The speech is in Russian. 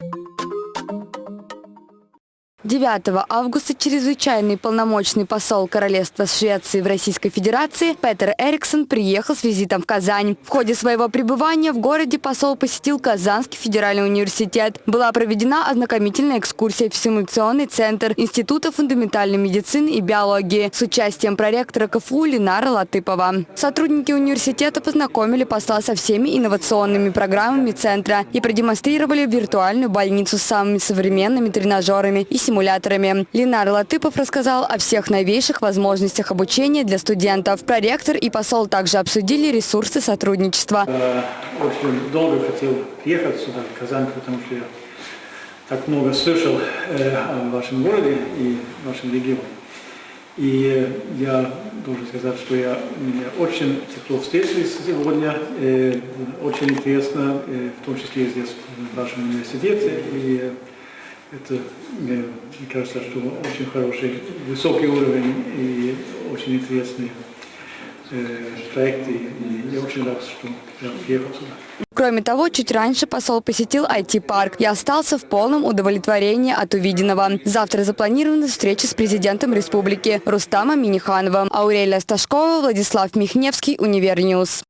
you 9 августа чрезвычайный полномочный посол Королевства Швеции в Российской Федерации Петер Эриксон приехал с визитом в Казань. В ходе своего пребывания в городе посол посетил Казанский федеральный университет. Была проведена ознакомительная экскурсия в симуляционный центр Института фундаментальной медицины и биологии с участием проректора КФУ Ленара Латыпова. Сотрудники университета познакомили посла со всеми инновационными программами центра и продемонстрировали виртуальную больницу с самыми современными тренажерами и симуляторами. Ленар Латыпов рассказал о всех новейших возможностях обучения для студентов. Проректор и посол также обсудили ресурсы сотрудничества. Э, очень долго хотел приехать сюда, в Казань, потому что я так много слышал э, о вашем городе и вашем регионе. И я должен сказать, что я, меня очень тепло встретили сегодня, э, очень интересно, в том числе здесь, в вашем университете. И это, мне кажется, что очень хороший, высокий уровень и очень интересные э, проекты. И я очень рад, что я приехал сюда. Кроме того, чуть раньше посол посетил IT-парк и остался в полном удовлетворении от увиденного. Завтра запланирована встреча с президентом республики Рустамом Минихановым. Аурелия Сташкова, Владислав Михневский, Универ News.